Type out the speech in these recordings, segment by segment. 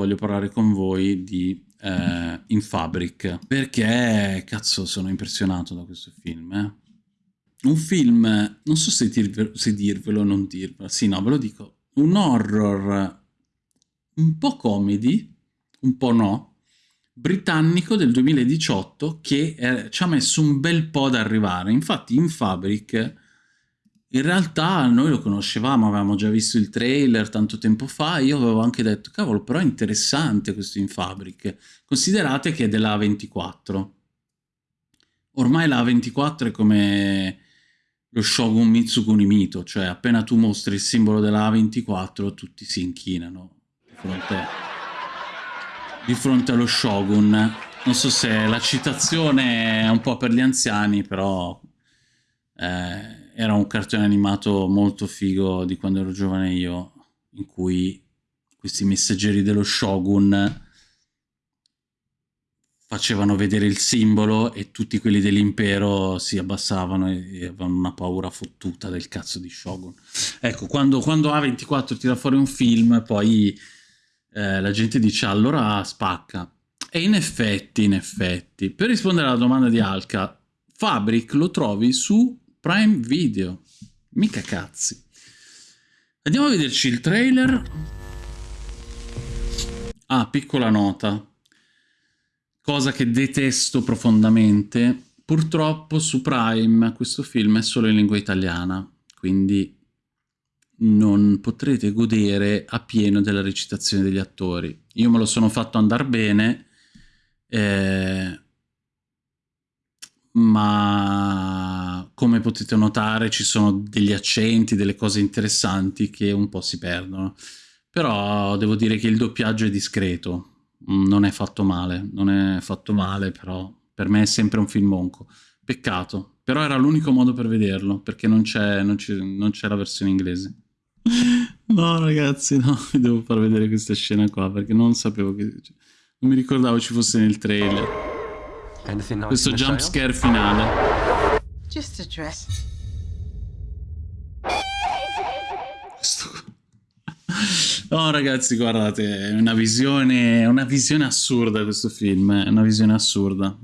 voglio parlare con voi di eh, In Fabric, perché cazzo sono impressionato da questo film, eh? Un film, non so se, dirvelo, se dirvelo o non dirvelo, sì no, ve lo dico, un horror un po' comedy, un po' no, britannico del 2018 che eh, ci ha messo un bel po' ad arrivare. Infatti in Fabric in realtà noi lo conoscevamo, avevamo già visto il trailer tanto tempo fa, io avevo anche detto, cavolo, però è interessante questo in Fabric. Considerate che è della A24. Ormai la A24 è come lo Shogun Mitsukuni Mito, cioè appena tu mostri il simbolo della A24 tutti si inchinano di fronte, di fronte allo Shogun. Non so se la citazione è un po' per gli anziani, però eh, era un cartone animato molto figo di quando ero giovane io, in cui questi messaggeri dello Shogun facevano vedere il simbolo e tutti quelli dell'impero si abbassavano e, avevano una paura fottuta del cazzo di Shogun. Ecco, quando, quando A24 tira fuori un film, poi eh, la gente dice allora spacca. E in effetti, in effetti, per rispondere alla domanda di Alka, Fabric lo trovi su Prime Video. Mica cazzi. Andiamo a vederci il trailer. Ah, piccola nota. Cosa che detesto profondamente. Purtroppo su Prime questo film è solo in lingua italiana, quindi non potrete godere a pieno della recitazione degli attori. Io me lo sono fatto andare bene, eh, ma come potete notare ci sono degli accenti, delle cose interessanti che un po' si perdono. Però devo dire che il doppiaggio è discreto, non è fatto male, non è fatto male, però per me è sempre un film monco. Peccato, però era l'unico modo per vederlo, perché non c'è la versione inglese. No ragazzi, no, vi devo far vedere questa scena qua, perché non sapevo che... Non mi ricordavo ci fosse nel trailer. Questo jump scare finale. Just a dress. No ragazzi, guardate, è una visione, una visione assurda questo film, è una visione assurda.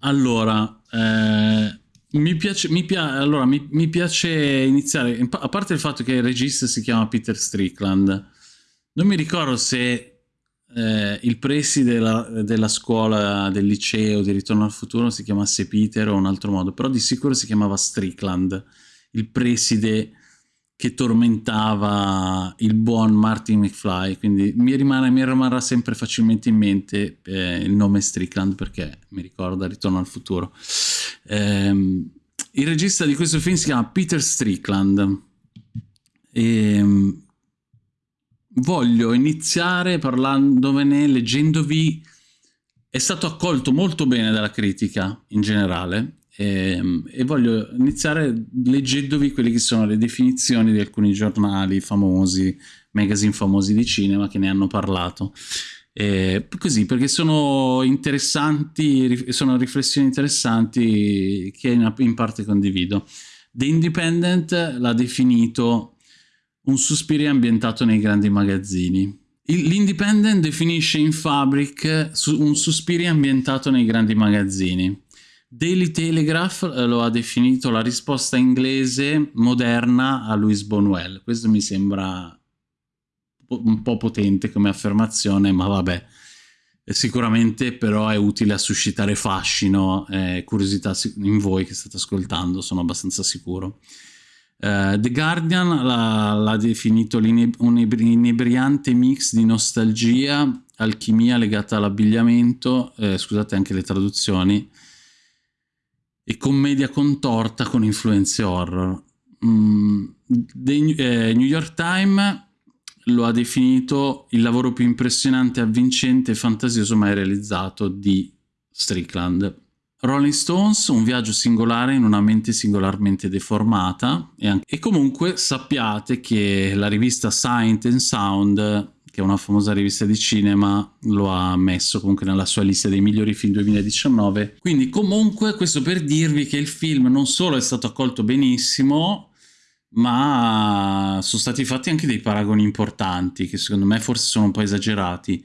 Allora, eh, mi piace, mi, pia allora, mi, mi piace iniziare, a parte il fatto che il regista si chiama Peter Strickland, non mi ricordo se eh, il preside della, della, scuola, del liceo di Ritorno al Futuro si chiamasse Peter o un altro modo, però di sicuro si chiamava Strickland, il preside che tormentava il buon Martin McFly, quindi mi, rimane, mi rimarrà sempre facilmente in mente eh, il nome Strickland perché mi ricorda Ritorno al Futuro. Eh, il regista di questo film si chiama Peter Strickland e ehm, voglio iniziare parlandovene, leggendovi, è stato accolto molto bene dalla critica in generale e, ehm, e voglio iniziare leggendovi quelle che sono le definizioni di alcuni giornali famosi, magazine famosi di cinema che ne hanno parlato. Eh, così perché sono interessanti, sono riflessioni interessanti che in parte condivido. The Independent l'ha definito un Suspiria ambientato nei grandi magazzini. L'Independent definisce in Fabric un Suspiria ambientato nei grandi magazzini. Daily Telegraph eh, lo ha definito la risposta inglese moderna a Louis Bonwell. Questo mi sembra un po' potente come affermazione, ma vabbè. Sicuramente però è utile a suscitare fascino e curiosità in voi che state ascoltando, sono abbastanza sicuro. Uh, The Guardian l'ha definito un inebriante mix di nostalgia, alchimia legata all'abbigliamento, eh, scusate anche le traduzioni, e commedia contorta con influenze horror. Mm, The, eh, New York Times lo ha definito il lavoro più impressionante, avvincente e fantasioso mai realizzato di Strickland. Rolling Stones, un viaggio singolare in una mente singolarmente deformata e, e comunque sappiate che la rivista Sight and Sound che è una famosa rivista di cinema, lo ha messo comunque nella sua lista dei migliori film 2019. Quindi comunque questo per dirvi che il film non solo è stato accolto benissimo, ma sono stati fatti anche dei paragoni importanti che secondo me forse sono un po' esagerati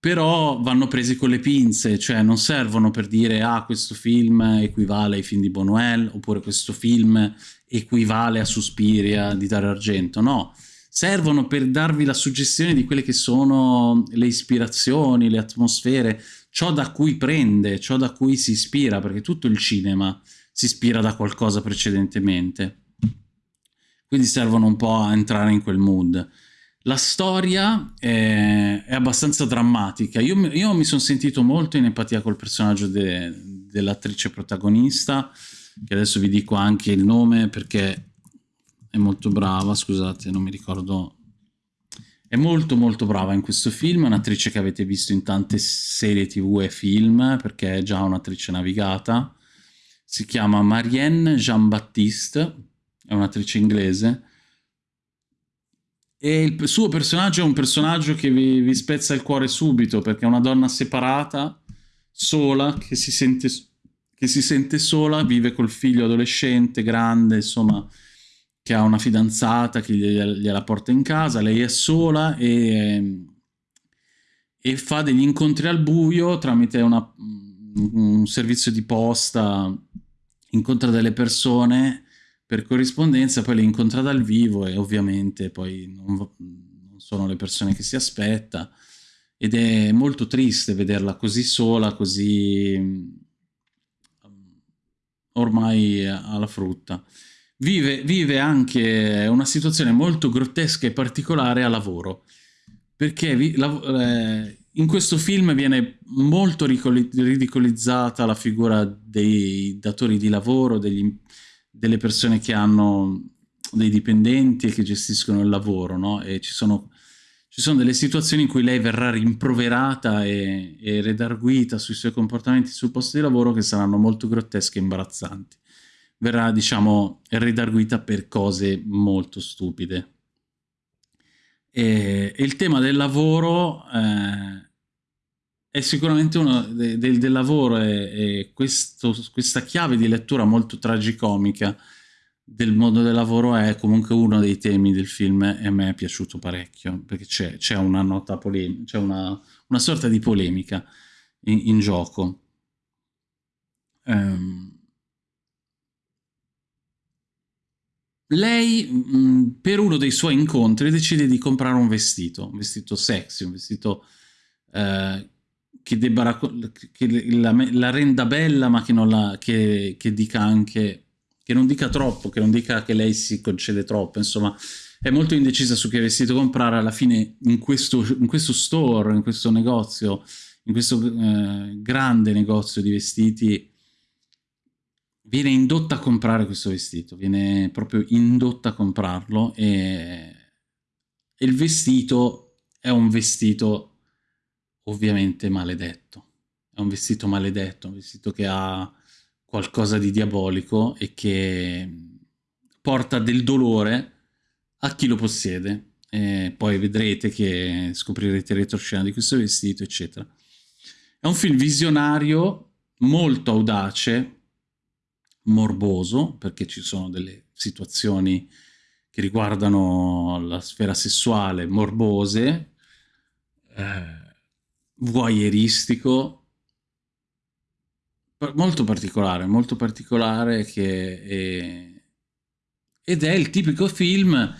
però vanno presi con le pinze, cioè non servono per dire ah questo film equivale ai film di Bonuel oppure questo film equivale a Suspiria di Dario Argento, no, servono per darvi la suggestione di quelle che sono le ispirazioni, le atmosfere, ciò da cui prende, ciò da cui si ispira, perché tutto il cinema si ispira da qualcosa precedentemente. Quindi servono un po' a entrare in quel mood. La storia è, è abbastanza drammatica. Io, io mi sono sentito molto in empatia col personaggio de, dell'attrice protagonista, che adesso vi dico anche il nome perché è molto brava, scusate, non mi ricordo. È molto molto brava in questo film, è un'attrice che avete visto in tante serie tv e film, perché è già un'attrice navigata. Si chiama Marianne Jean-Baptiste, è un'attrice inglese, e il suo personaggio è un personaggio che vi, vi, spezza il cuore subito, perché è una donna separata, sola, che si, sente, che si sente sola, vive col figlio adolescente, grande, insomma, che ha una fidanzata che gliela, porta in casa, lei è sola e, e fa degli incontri al buio tramite una, un servizio di posta, incontra delle persone per corrispondenza, poi le incontra dal vivo e ovviamente poi non, non sono le persone che si aspetta ed è molto triste vederla così sola, così mm, ormai alla frutta. Vive, vive, anche una situazione molto grottesca e particolare a lavoro, perché vi, la, eh, in questo film viene molto ridicolizzata la figura dei datori di lavoro, degli, delle persone che hanno dei dipendenti e che gestiscono il lavoro, no? E ci sono, ci sono delle situazioni in cui lei verrà rimproverata e, e redarguita sui suoi comportamenti sul posto di lavoro che saranno molto grottesche e imbarazzanti. Verrà, diciamo, redarguita per cose molto stupide. E, e il tema del lavoro... Eh, è sicuramente uno de, de, del lavoro e, questa chiave di lettura molto tragicomica del mondo del lavoro è comunque uno dei temi del film e a me è piaciuto parecchio perché c'è, una nota polemica, c'è una, una, sorta di polemica in, in gioco. Um, lei mh, per uno dei suoi incontri decide di comprare un vestito, un vestito sexy, un vestito eh, che, debba che la, la, renda bella ma che, non la, che, che dica anche che non dica troppo, che non dica che lei si concede troppo, insomma è molto indecisa su che vestito comprare, alla fine in questo, in questo store, in questo negozio, in questo eh, grande negozio di vestiti, viene indotta a comprare questo vestito, viene proprio indotta a comprarlo e, e il vestito è un vestito ovviamente maledetto. È un vestito maledetto, un vestito che ha qualcosa di diabolico e che porta del dolore a chi lo possiede. E poi vedrete che scoprirete il retroscena di questo vestito, eccetera. È un film visionario, molto audace, morboso, perché ci sono delle situazioni che riguardano la sfera sessuale morbose, eh, voyeuristico molto particolare, molto particolare che è, ed è il tipico film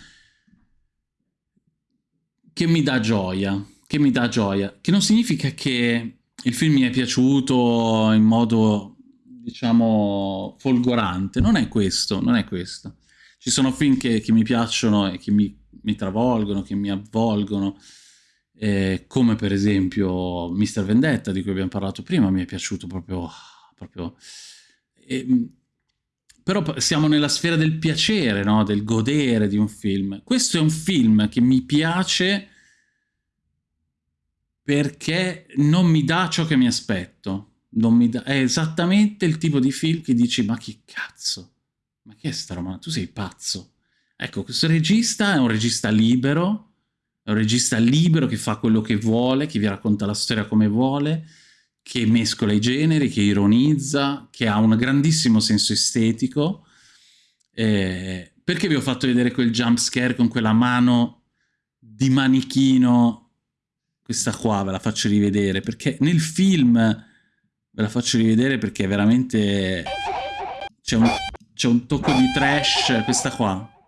che mi dà gioia, che mi dà gioia, che non significa che il film mi è piaciuto in modo diciamo folgorante, non è questo, non è questo. Ci sono film che, che mi piacciono e che mi, mi travolgono, che mi avvolgono, eh, come per esempio Mr. Vendetta di cui abbiamo parlato prima, mi è piaciuto proprio... proprio eh, però siamo nella sfera del piacere, no? del godere di un film. Questo è un film che mi piace perché non mi dà ciò che mi aspetto. Mi dà... È esattamente il tipo di film che dici ma che cazzo? Ma che è sta roba? Tu sei pazzo. Ecco, questo regista è un regista libero, è un regista libero che fa quello che vuole, che vi racconta la storia come vuole, che mescola i generi, che ironizza, che ha un grandissimo senso estetico, eh, perché vi ho fatto vedere quel jump scare con quella mano di manichino? Questa qua ve la faccio rivedere, perché nel film ve la faccio rivedere perché veramente c'è un, un tocco di trash, questa qua.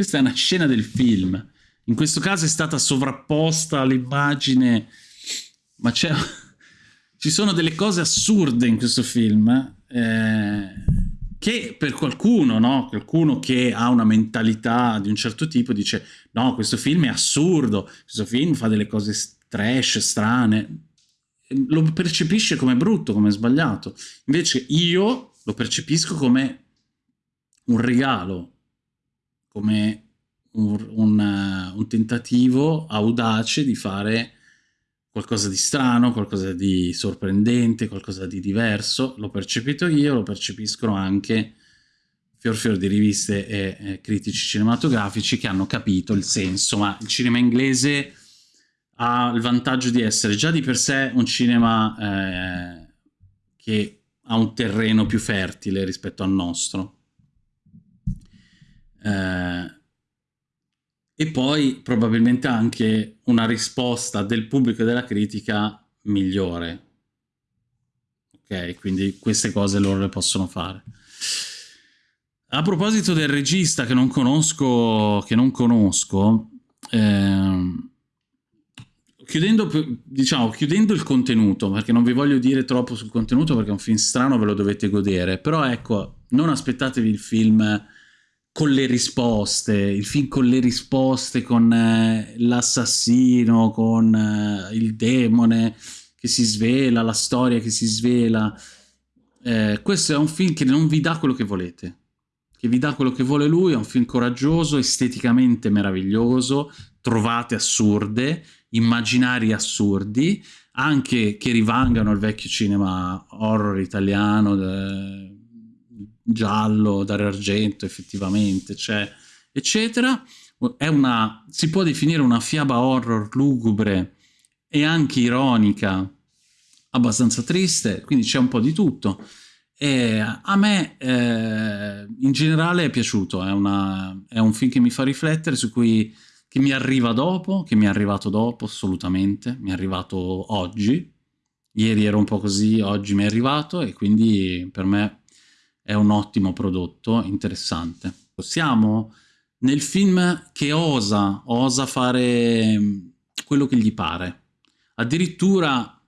Questa è una scena del film. In questo caso è stata sovrapposta all'immagine, ma c'è... ci sono delle cose assurde in questo film. Eh che per qualcuno, no? qualcuno che ha una mentalità di un certo tipo dice no, questo film è assurdo, questo film fa delle cose trash, strane, lo percepisce come brutto, come sbagliato. Invece io lo percepisco come un regalo, come un, un, un tentativo audace di fare qualcosa di strano, qualcosa di sorprendente, qualcosa di diverso, l'ho percepito io, lo percepiscono anche fior fior di riviste e eh, critici cinematografici che hanno capito il senso, ma il cinema inglese ha il vantaggio di essere già di per sé un cinema eh, che ha un terreno più fertile rispetto al nostro. Eh, e poi probabilmente anche una risposta del pubblico e della critica migliore. Ok, quindi queste cose loro le possono fare. A proposito del regista che non conosco, che non conosco ehm, chiudendo, diciamo, chiudendo il contenuto, perché non vi voglio dire troppo sul contenuto perché è un film strano, ve lo dovete godere, però ecco, non aspettatevi il film con le risposte, il film con le risposte, con eh, l'assassino, con eh, il demone che si svela, la storia che si svela. Eh, questo è un film che non vi dà quello che volete, che vi dà quello che vuole lui, è un film coraggioso, esteticamente meraviglioso, trovate assurde, immaginari assurdi, anche che rivangano il vecchio cinema horror italiano, giallo, Dario Argento effettivamente, cioè, eccetera. È una, si può definire una fiaba horror lugubre e anche ironica, abbastanza triste, quindi c'è un po' di tutto. E a me eh, in generale è piaciuto, è, una, è, un film che mi fa riflettere, su cui che mi arriva dopo, che mi è arrivato dopo assolutamente, mi è arrivato oggi, ieri ero un po' così, oggi mi è arrivato e quindi per me è un ottimo prodotto, interessante. Siamo nel film che osa, osa fare mm, quello che gli pare. Addirittura,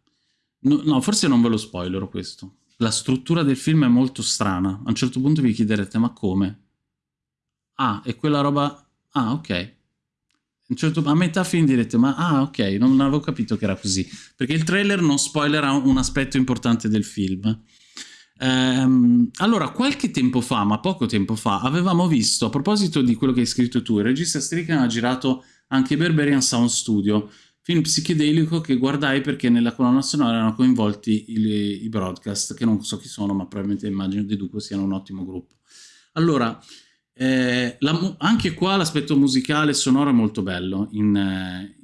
no, no, forse non ve lo spoilerò questo. La struttura del film è molto strana. A un certo punto vi chiederete, ma come? Ah, è quella roba... Ah, ok. A, certo... a metà film direte, ma ah, ok, non avevo capito che era così. Perché il trailer non spoilerà un aspetto importante del film. Ehm, allora, qualche tempo fa, ma poco tempo fa, avevamo visto, a proposito di quello che hai scritto tu, il regista Strickland ha girato anche Berberian Sound Studio, film psichedelico che guardai perché nella colonna sonora erano coinvolti i, i broadcast, che non so chi sono, ma probabilmente immagino deduco siano un ottimo gruppo. Allora, eh, la, anche qua l'aspetto musicale e sonoro è molto bello in,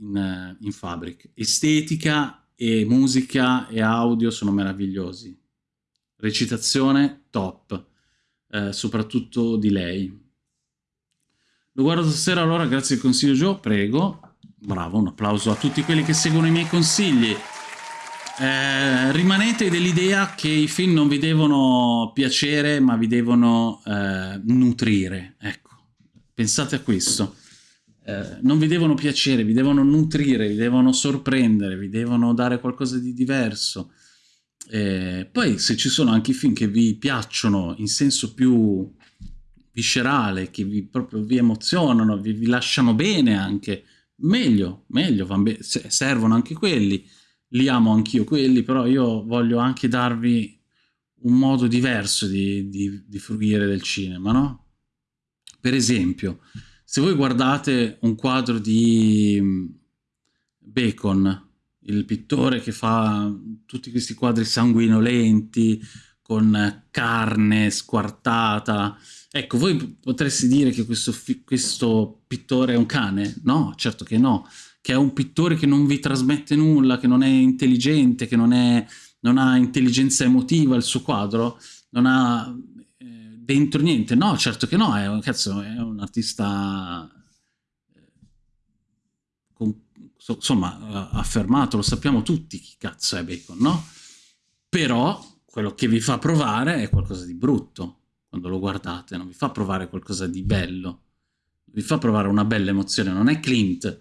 in, in Fabric. Estetica e musica e audio sono meravigliosi recitazione top, eh, soprattutto di lei. Lo guardo stasera allora, grazie al consiglio Joe, prego. Bravo, un applauso a tutti quelli che seguono i miei consigli. Eh, rimanete dell'idea che i film non vi devono piacere, ma vi devono eh, nutrire. Ecco, pensate a questo. Eh, non vi devono piacere, vi devono nutrire, vi devono sorprendere, vi devono dare qualcosa di diverso. Eh, poi se ci sono anche film che vi piacciono in senso più viscerale, che vi, proprio vi emozionano, vi, vi lasciano bene anche, meglio, meglio, be servono anche quelli, li amo anch'io quelli, però io voglio anche darvi un modo diverso di, di, di fruire del cinema, no? Per esempio, se voi guardate un quadro di mm, Bacon, il pittore che fa tutti questi quadri sanguinolenti con carne squartata. Ecco, voi potreste dire che questo, questo pittore è un cane? No, certo che no. Che è un pittore che non vi trasmette nulla, che non è intelligente, che non, è, non ha intelligenza emotiva il suo quadro, non ha eh, dentro niente. No, certo che no, è, un, cazzo, è un artista eh, con, insomma affermato, lo sappiamo tutti chi cazzo è Bacon, no? Però quello che vi fa provare è qualcosa di brutto quando lo guardate, non vi fa provare qualcosa di bello, vi fa provare una bella emozione, non è Clint,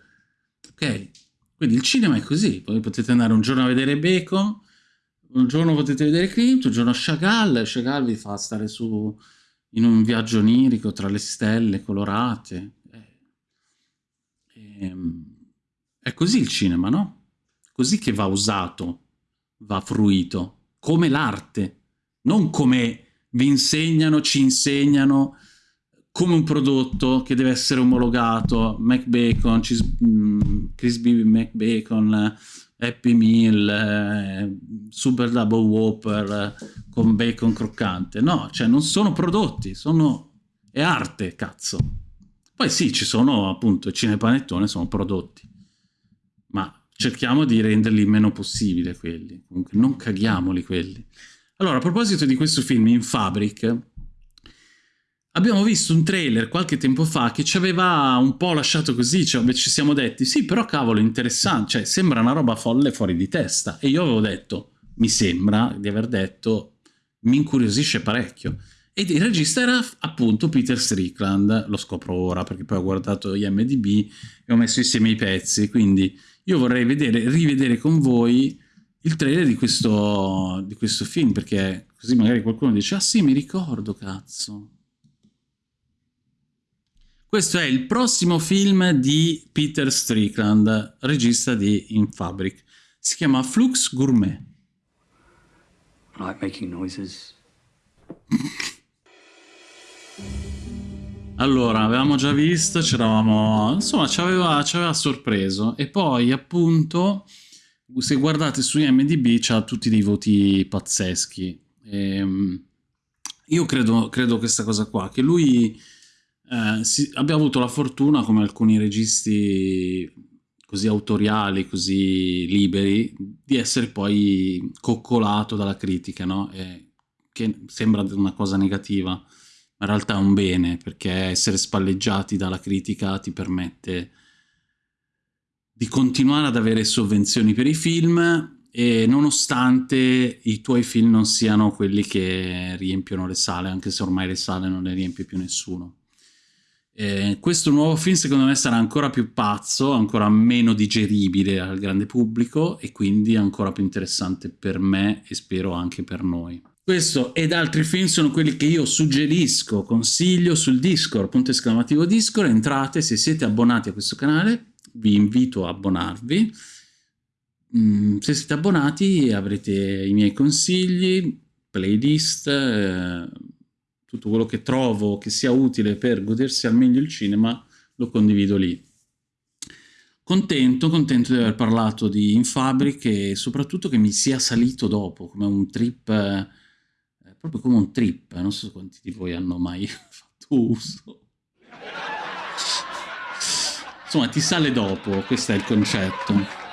ok? Quindi il cinema è così, voi potete andare un giorno a vedere Bacon, un giorno potete vedere Clint, un giorno Chagall, Chagall vi fa stare su in un viaggio onirico tra le stelle colorate. E, ehm, è così il cinema, no? Così che va usato, va fruito, come l'arte, non come vi insegnano, ci insegnano come un prodotto che deve essere omologato, McBacon, mm, Crispy McBacon, Happy Meal, eh, Super Double Whopper eh, con bacon croccante. No, cioè non sono prodotti, sono... è arte, cazzo. Poi sì, ci sono appunto, cinepanettone sono prodotti, cerchiamo di renderli il meno possibile quelli, comunque non caghiamoli quelli. Allora, a proposito di questo film, In Fabric, abbiamo visto un trailer qualche tempo fa che ci aveva un po' lasciato così, cioè ci siamo detti, sì, però cavolo, interessante, cioè sembra una roba folle fuori di testa. E io avevo detto, mi sembra di aver detto, mi incuriosisce parecchio. Ed il regista era appunto Peter Strickland, lo scopro ora perché poi ho guardato IMDB e ho messo insieme i pezzi, quindi io vorrei vedere, rivedere con voi il trailer di questo, di questo film, perché così magari qualcuno dice ah sì, mi ricordo, cazzo. Questo è il prossimo film di Peter Strickland, regista di In Fabric. Si chiama Flux Gourmet. I like making noises. allora, avevamo già visto, c'eravamo... insomma, ci aveva, ci aveva sorpreso. E poi, appunto se guardate su IMDB c'ha tutti dei voti pazzeschi. E, ehm, io credo, credo questa cosa qua, che lui eh, si, abbia avuto la fortuna, come alcuni registi così autoriali, così liberi, di essere poi coccolato dalla critica, no? E, che sembra una cosa negativa, ma in realtà è un bene, perché essere spalleggiati dalla critica ti permette di continuare ad avere sovvenzioni per i film e nonostante i tuoi film non siano quelli che riempiono le sale, anche se ormai le sale non le riempie più nessuno. Eh, questo nuovo film secondo me sarà ancora più pazzo, ancora meno digeribile al grande pubblico e quindi ancora più interessante per me e spero anche per noi. Questo ed altri film sono quelli che io suggerisco, consiglio sul Discord, punto esclamativo Discord, entrate se siete abbonati a questo canale, vi invito a abbonarvi. Mm, se siete abbonati avrete i miei consigli, playlist, eh, tutto quello che trovo che sia utile per godersi al meglio il cinema lo condivido lì. Contento, contento di aver parlato di Infabric e soprattutto che mi sia salito dopo, come un trip, eh, proprio come un trip, non so quanti di voi hanno mai fatto uso. Insomma, ti sale dopo, questo è il concetto.